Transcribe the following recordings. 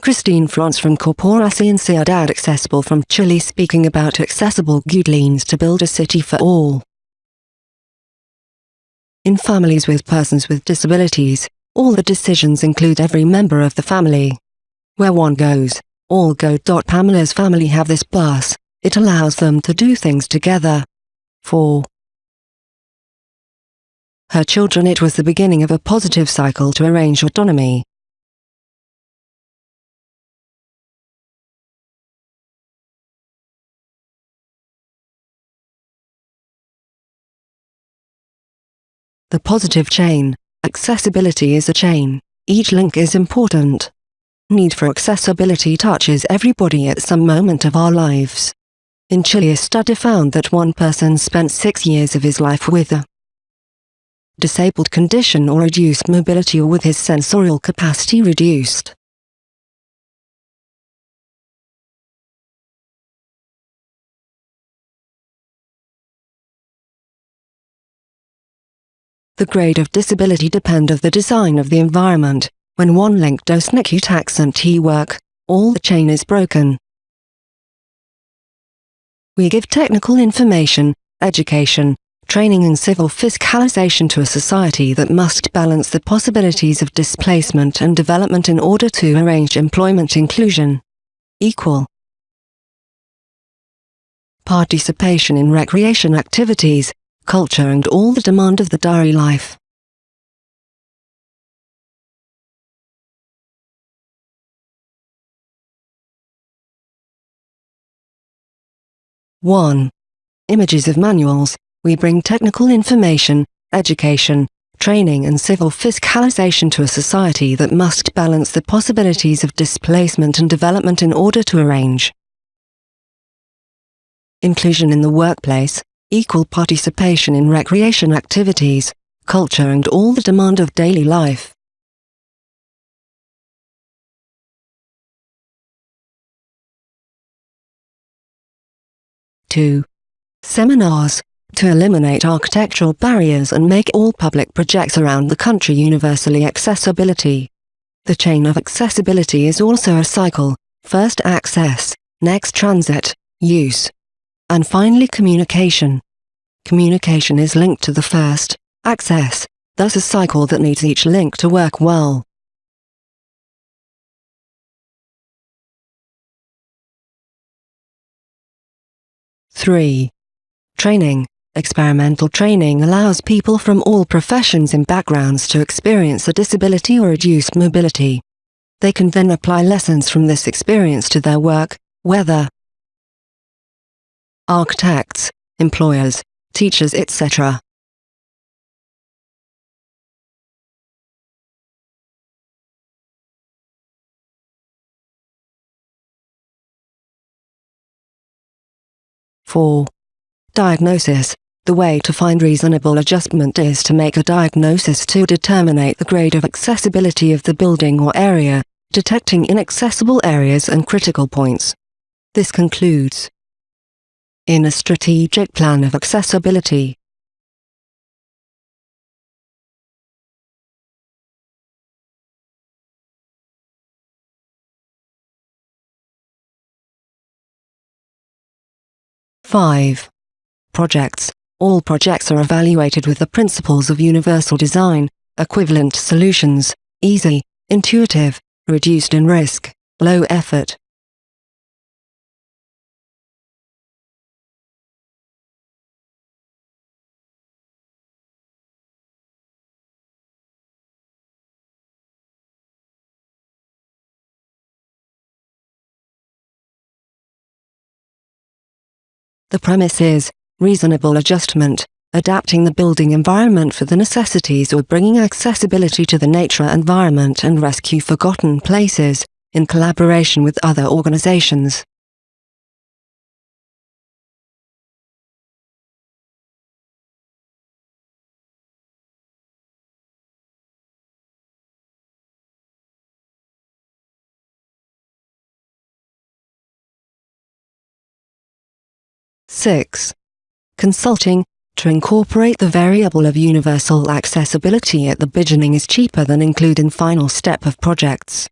Christine France from Corporación Ciudad Accesible from Chile speaking about accessible guidelines to build a city for all. In families with persons with disabilities, all the decisions include every member of the family. Where one goes, all go. Pamela's family have this bus, it allows them to do things together. 4. Her children it was the beginning of a positive cycle to arrange autonomy. The positive chain. Accessibility is a chain. Each link is important. Need for accessibility touches everybody at some moment of our lives. In Chile a study found that one person spent six years of his life with a disabled condition or reduced mobility or with his sensorial capacity reduced. The grade of disability depend of the design of the environment. When one link does not accent work, all the chain is broken. We give technical information, education, training and civil fiscalization to a society that must balance the possibilities of displacement and development in order to arrange employment inclusion. Equal Participation in recreation activities, culture and all the demand of the diary life. One. Images of manuals, we bring technical information, education, training and civil fiscalization to a society that must balance the possibilities of displacement and development in order to arrange inclusion in the workplace, equal participation in recreation activities, culture and all the demand of daily life. Two. Seminars, to eliminate architectural barriers and make all public projects around the country universally accessibility. The chain of accessibility is also a cycle, first access, next transit, use, and finally communication. Communication is linked to the first, access, thus a cycle that needs each link to work well. Three. Training. Experimental training allows people from all professions and backgrounds to experience a disability or reduced mobility. They can then apply lessons from this experience to their work, whether architects, employers, teachers etc. Four. Diagnosis. The way to find reasonable adjustment is to make a diagnosis to determine the grade of accessibility of the building or area, detecting inaccessible areas and critical points. This concludes in a strategic plan of accessibility. Five. Projects. All projects are evaluated with the principles of universal design, equivalent solutions, easy, intuitive, reduced in risk, low effort, The premise is reasonable adjustment, adapting the building environment for the necessities or bringing accessibility to the nature environment and rescue forgotten places, in collaboration with other organizations. 6. Consulting, to incorporate the variable of universal accessibility at the beginning is cheaper than include in final step of projects.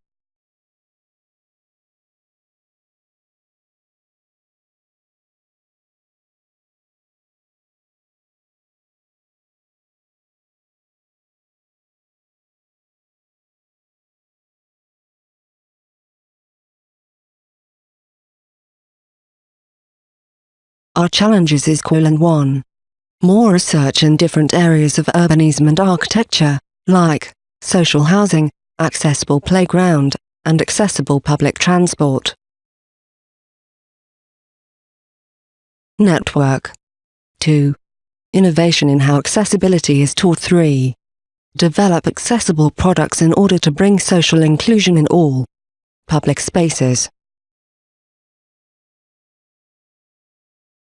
Our challenges is and 1. More research in different areas of urbanism and architecture, like social housing, accessible playground, and accessible public transport. Network 2. Innovation in how accessibility is taught 3. Develop accessible products in order to bring social inclusion in all public spaces.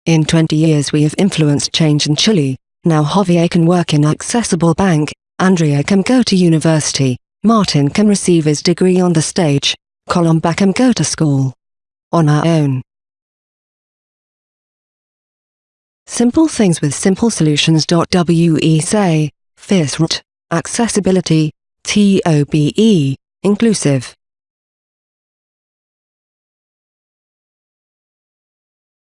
In 20 years we have influenced change in Chile, now Javier can work in Accessible Bank, Andrea can go to university, Martin can receive his degree on the stage, Colomba can go to school. On our own. Simple things with simple solutions.we say, FISRT, accessibility, TOBE, inclusive.